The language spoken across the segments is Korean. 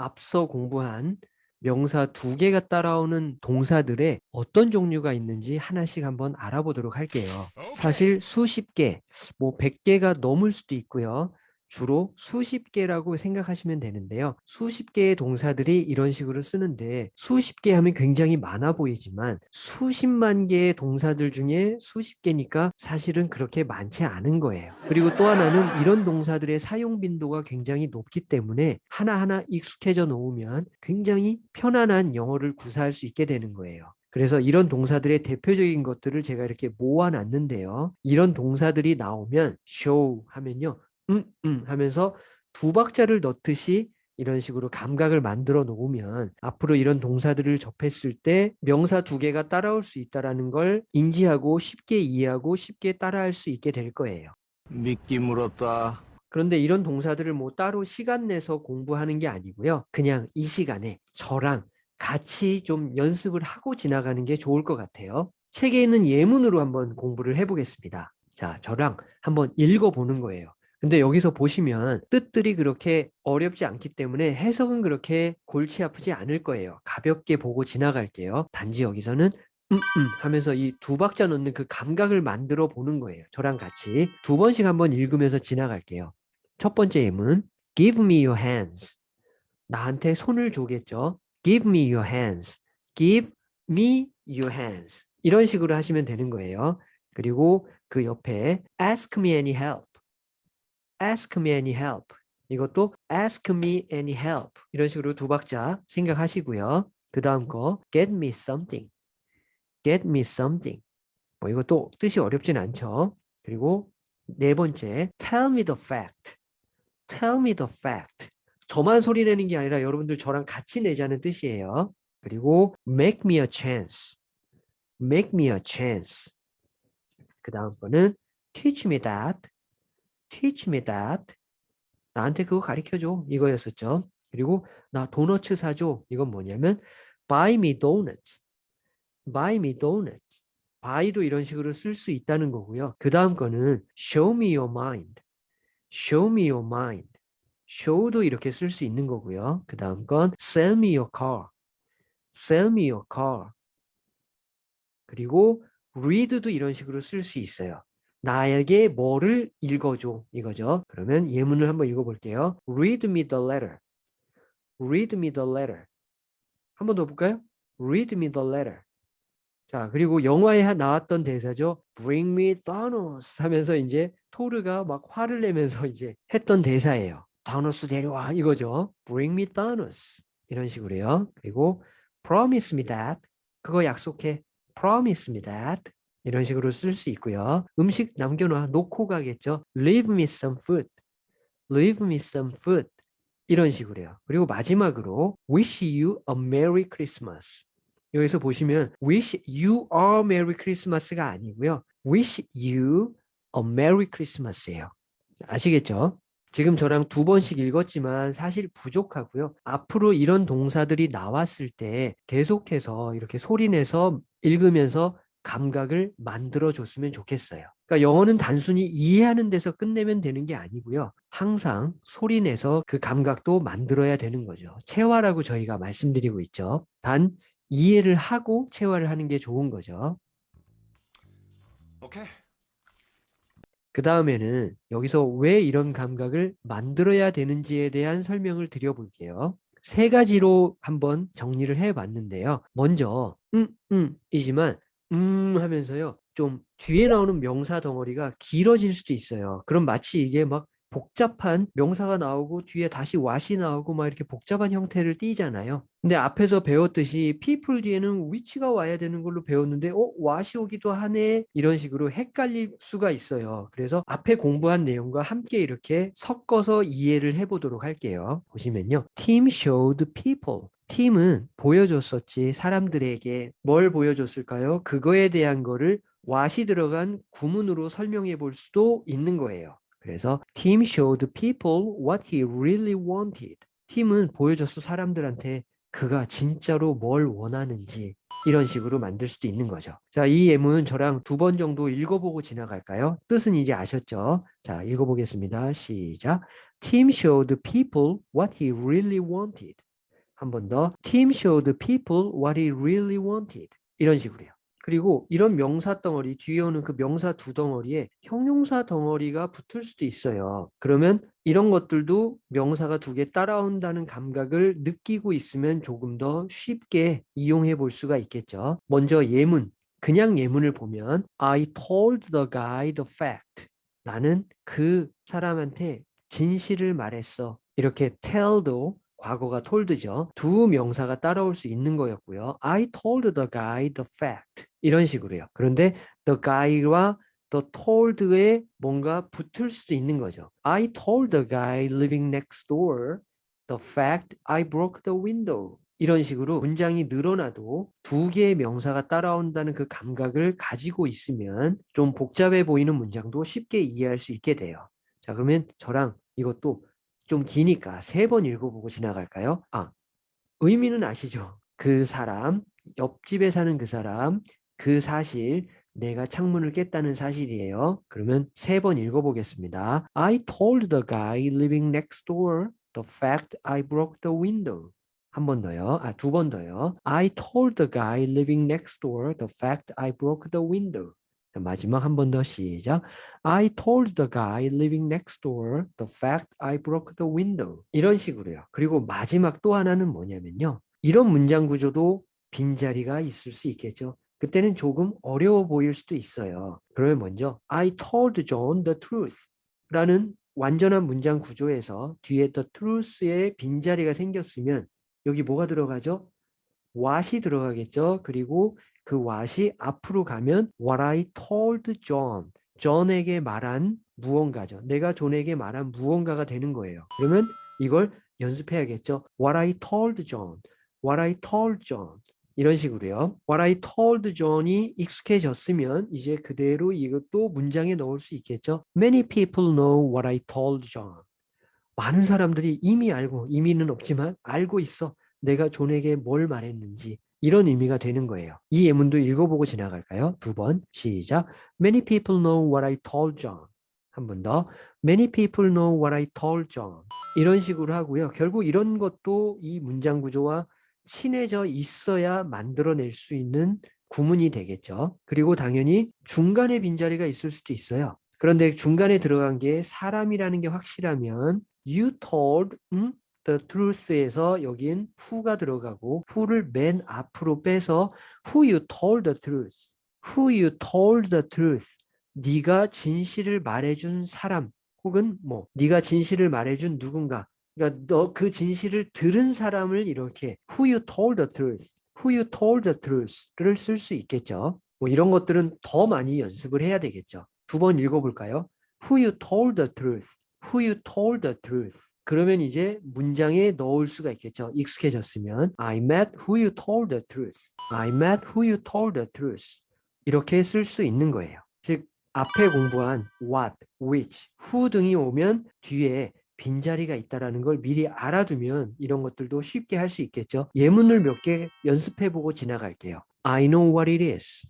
앞서 공부한 명사 두 개가 따라오는 동사들의 어떤 종류가 있는지 하나씩 한번 알아보도록 할게요. 사실 수십 개, 뭐 100개가 넘을 수도 있고요. 주로 수십 개라고 생각하시면 되는데요. 수십 개의 동사들이 이런 식으로 쓰는데 수십 개 하면 굉장히 많아 보이지만 수십만 개의 동사들 중에 수십 개니까 사실은 그렇게 많지 않은 거예요. 그리고 또 하나는 이런 동사들의 사용 빈도가 굉장히 높기 때문에 하나하나 익숙해져 놓으면 굉장히 편안한 영어를 구사할 수 있게 되는 거예요. 그래서 이런 동사들의 대표적인 것들을 제가 이렇게 모아놨는데요. 이런 동사들이 나오면 show 하면요. 음, 음 하면서 두 박자를 넣듯이 이런 식으로 감각을 만들어 놓으면 앞으로 이런 동사들을 접했을 때 명사 두 개가 따라올 수 있다는 걸 인지하고 쉽게 이해하고 쉽게 따라할 수 있게 될 거예요. 미끼 물었다. 그런데 이런 동사들을 뭐 따로 시간 내서 공부하는 게 아니고요. 그냥 이 시간에 저랑 같이 좀 연습을 하고 지나가는 게 좋을 것 같아요. 책에 있는 예문으로 한번 공부를 해보겠습니다. 자, 저랑 한번 읽어보는 거예요. 근데 여기서 보시면 뜻들이 그렇게 어렵지 않기 때문에 해석은 그렇게 골치 아프지 않을 거예요. 가볍게 보고 지나갈게요. 단지 여기서는 음, 음 하면서 이 두 박자 넣는 그 감각을 만들어 보는 거예요. 저랑 같이 두 번씩 한번 읽으면서 지나갈게요. 첫 번째 예문 Give me your hands. 나한테 손을 줘겠죠. Give me your hands. Give me your hands. 이런 식으로 하시면 되는 거예요. 그리고 그 옆에 Ask me any help. Ask me any help. 이것도 ask me any help. 이런 식으로 두 박자 생각하시고요. 그 다음 거 get me something. get me something. 뭐 이것도 뜻이 어렵진 않죠. 그리고 네 번째 tell me the fact. tell me the fact. 저만 소리 내는 게 아니라 여러분들 저랑 같이 내자는 뜻이에요. 그리고 make me a chance. make me a chance. 그 다음 거는 teach me that. Teach me that. 나한테 그거 가르쳐줘. 이거였었죠. 그리고 나 도너츠 사줘. 이건 뭐냐면 buy me donuts. buy me donuts. buy도 이런 식으로 쓸 수 있다는 거고요. 그 다음 거는 show me your mind. show me your mind. show도 이렇게 쓸 수 있는 거고요. 그 다음 건 sell me your car. sell me your car. 그리고 read도 이런 식으로 쓸 수 있어요. 나에게 뭐를 읽어줘 이거죠. 그러면 예문을 한번 읽어볼게요. Read me the letter. Read me the letter. 한 번 더 볼까요? Read me the letter. 자 그리고 영화에 나왔던 대사죠. Bring me Thanos 하면서 이제 토르가 막 화를 내면서 이제 했던 대사예요. 다노스 데려와 이거죠. Bring me Thanos 이런 식으로요. 그리고 Promise me that 그거 약속해. Promise me that 이런 식으로 쓸 수 있고요. 음식 남겨놔 놓고 가겠죠. Leave me some food. Leave me some food. 이런 식으로요. 그리고 마지막으로 Wish you a Merry Christmas. 여기서 보시면 Wish you a Merry Christmas가 아니고요. Wish you a Merry Christmas예요. 아시겠죠? 지금 저랑 두 번씩 읽었지만 사실 부족하고요. 앞으로 이런 동사들이 나왔을 때 계속해서 이렇게 소리내서 읽으면서 감각을 만들어 줬으면 좋겠어요. 그러니까 영어는 단순히 이해하는 데서 끝내면 되는 게 아니고요. 항상 소리내서 그 감각도 만들어야 되는 거죠. 체화라고 저희가 말씀드리고 있죠. 단 이해를 하고 체화를 하는 게 좋은 거죠. 오케이. 그 다음에는 여기서 왜 이런 감각을 만들어야 되는지에 대한 설명을 드려볼게요. 세 가지로 한번 정리를 해봤는데요. 먼저 음, 음 이지만 음 하면서요. 좀 뒤에 나오는 명사 덩어리가 길어질 수도 있어요. 그럼 마치 이게 막 복잡한 명사가 나오고 뒤에 다시 what이 나오고 막 이렇게 복잡한 형태를 띠잖아요. 근데 앞에서 배웠듯이 people 뒤에는 which가 와야 되는 걸로 배웠는데 어? what이 오기도 하네? 이런 식으로 헷갈릴 수가 있어요. 그래서 앞에 공부한 내용과 함께 이렇게 섞어서 이해를 해보도록 할게요. 보시면요. team showed people. 팀은 보여줬었지 사람들에게 뭘 보여줬을까요? 그거에 대한 거를 what이 들어간 구문으로 설명해 볼 수도 있는 거예요. 그래서 team showed people what he really wanted. 팀은 보여줬어 사람들한테 그가 진짜로 뭘 원하는지 이런 식으로 만들 수도 있는 거죠. 자, 이 예문 저랑 두 번 정도 읽어보고 지나갈까요? 뜻은 이제 아셨죠? 자, 읽어보겠습니다. 시작. Tim showed people what he really wanted. 한 번 더. Tim showed people what he really wanted. 이런 식으로요. 그리고 이런 명사 덩어리 뒤에 오는 그 명사 두 덩어리에 형용사 덩어리가 붙을 수도 있어요. 그러면 이런 것들도 명사가 두 개 따라온다는 감각을 느끼고 있으면 조금 더 쉽게 이용해 볼 수가 있겠죠. 먼저 예문, 그냥 예문을 보면 I told the guy the fact. 나는 그 사람한테 진실을 말했어. 이렇게 tell도 과거가 told죠. 두 명사가 따라올 수 있는 거였고요. I told the guy the fact. 이런 식으로요. 그런데 the guy와 the told에 뭔가 붙을 수도 있는 거죠. I told the guy living next door the fact I broke the window. 이런 식으로 문장이 늘어나도 두 개의 명사가 따라온다는 그 감각을 가지고 있으면 좀 복잡해 보이는 문장도 쉽게 이해할 수 있게 돼요. 자, 그러면 저랑 이것도 좀 기니까 세 번 읽어보고 지나갈까요? 아, 의미는 아시죠? 그 사람, 옆집에 사는 그 사람, 그 사실, 내가 창문을 깼다는 사실이에요. 그러면 세 번 읽어보겠습니다. I told the guy living next door the fact I broke the window. 한 번 더요. 아, 두 번 더요. I told the guy living next door the fact I broke the window. 자, 마지막 한 번 더 시작. I told the guy living next door the fact I broke the window. 이런 식으로요. 그리고 마지막 또 하나는 뭐냐면요. 이런 문장 구조도 빈자리가 있을 수 있겠죠. 그때는 조금 어려워 보일 수도 있어요. 그러면 먼저 I told John the truth 라는 완전한 문장 구조에서 뒤에 the truth에 빈자리가 생겼으면 여기 뭐가 들어가죠? what이 들어가겠죠. 그리고 그 what이 앞으로 가면 what I told John. 존에게 말한 무언가죠. 내가 존에게 말한 무언가가 되는 거예요. 그러면 이걸 연습해야겠죠. What I told John. What I told John. 이런 식으로요. What I told John이 익숙해졌으면 이제 그대로 이것도 문장에 넣을 수 있겠죠. Many people know what I told John. 많은 사람들이 이미 알고, 이미는 없지만 알고 있어. 내가 존에게 뭘 말했는지. 이런 의미가 되는 거예요. 이 예문도 읽어보고 지나갈까요? 두 번 시작. Many people know what I told John. 한 번 더. Many people know what I told John. 이런 식으로 하고요. 결국 이런 것도 이 문장 구조와 친해져 있어야 만들어낼 수 있는 구문이 되겠죠. 그리고 당연히 중간에 빈자리가 있을 수도 있어요. 그런데 중간에 들어간 게 사람이라는 게 확실하면 you told 음? The truth에서 여긴 who가 들어가고 who를 맨 앞으로 빼서 who you told the truth, who you told the truth. 네가 진실을 말해준 사람 혹은 뭐 네가 진실을 말해준 누군가. 그러니까 너 그 진실을 들은 사람을 이렇게 who you told the truth, who you told the truth를 쓸 수 있겠죠. 뭐 이런 것들은 더 많이 연습을 해야 되겠죠. 두 번 읽어볼까요? Who you told the truth, who you told the truth. 그러면 이제 문장에 넣을 수가 있겠죠. 익숙해졌으면 I met who you told the truth. I met who you told the truth. 이렇게 쓸 수 있는 거예요. 즉 앞에 공부한 what, which, who 등이 오면 뒤에 빈자리가 있다라는 걸 미리 알아두면 이런 것들도 쉽게 할 수 있겠죠. 예문을 몇 개 연습해보고 지나갈게요. I know what it is.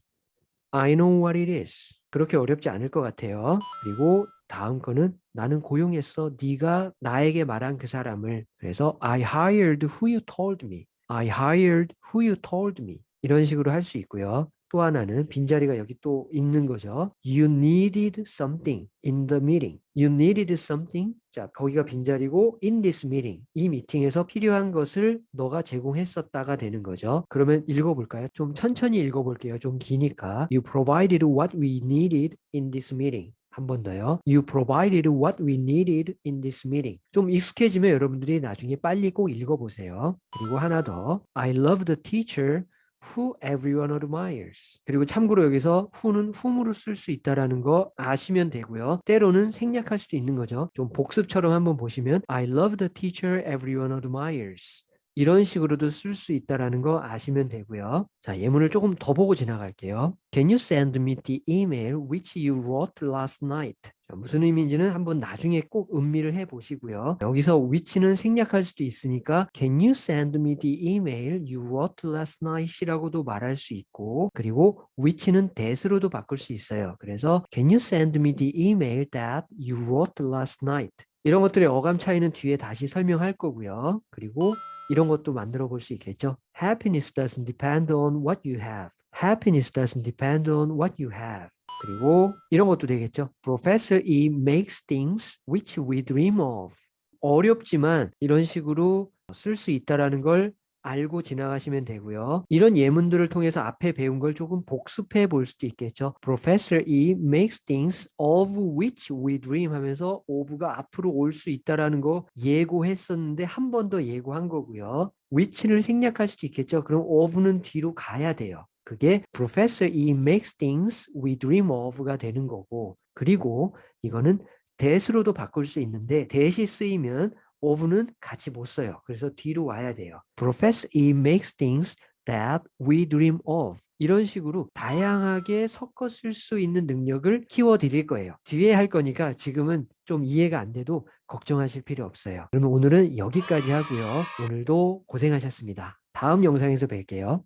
I know what it is. 그렇게 어렵지 않을 것 같아요. 그리고 다음 거는 나는 고용했어. 네가 나에게 말한 그 사람을. 그래서 I hired who you told me. I hired who you told me. 이런 식으로 할 수 있고요. 또 하나는 빈자리가 여기 또 있는 거죠. You needed something in the meeting. You needed something. 자, 거기가 빈자리고 in this meeting. 이 미팅에서 필요한 것을 너가 제공했었다가 되는 거죠. 그러면 읽어볼까요? 좀 천천히 읽어볼게요. 좀 기니까. You provided what we needed in this meeting. 한 번 더요. You provided what we needed in this meeting. 좀 익숙해지면 여러분들이 나중에 빨리 꼭 읽어보세요. 그리고 하나 더. I love the teacher who everyone admires. 그리고 참고로 여기서 who는 whom으로 쓸 수 있다라는 거 아시면 되고요. 때로는 생략할 수도 있는 거죠. 좀 복습처럼 한번 보시면 I love the teacher everyone admires. 이런 식으로도 쓸 수 있다라는 거 아시면 되고요. 자, 예문을 조금 더 보고 지나갈게요. Can you send me the email which you wrote last night? 자, 무슨 의미인지는 한번 나중에 꼭 음미를 해 보시고요. 여기서 which는 생략할 수도 있으니까 Can you send me the email you wrote last night? 이라고도 말할 수 있고 그리고 which는 that으로도 바꿀 수 있어요. 그래서 Can you send me the email that you wrote last night? 이런 것들의 어감 차이는 뒤에 다시 설명할 거고요. 그리고 이런 것도 만들어 볼 수 있겠죠. Happiness doesn't depend on what you have. Happiness doesn't depend on what you have. 그리고 이런 것도 되겠죠. Professor E makes things which we dream of. 어렵지만 이런 식으로 쓸 수 있다라는 걸 알고 지나가시면 되고요. 이런 예문들을 통해서 앞에 배운 걸 조금 복습해 볼 수도 있겠죠. Professor E makes things of which we dream 하면서 of가 앞으로 올 수 있다라는 거 예고했었는데 한 번 더 예고한 거고요. which를 생략할 수도 있겠죠. 그럼 of는 뒤로 가야 돼요. 그게 Professor E makes things we dream of가 되는 거고 그리고 이거는 that으로도 바꿀 수 있는데 that이 쓰이면 of는 같이 못 써요. 그래서 뒤로 와야 돼요. Professor E makes things that we dream of. 이런 식으로 다양하게 섞어 쓸 수 있는 능력을 키워 드릴 거예요. 뒤에 할 거니까 지금은 좀 이해가 안 돼도 걱정하실 필요 없어요. 그러면 오늘은 여기까지 하고요. 오늘도 고생하셨습니다. 다음 영상에서 뵐게요.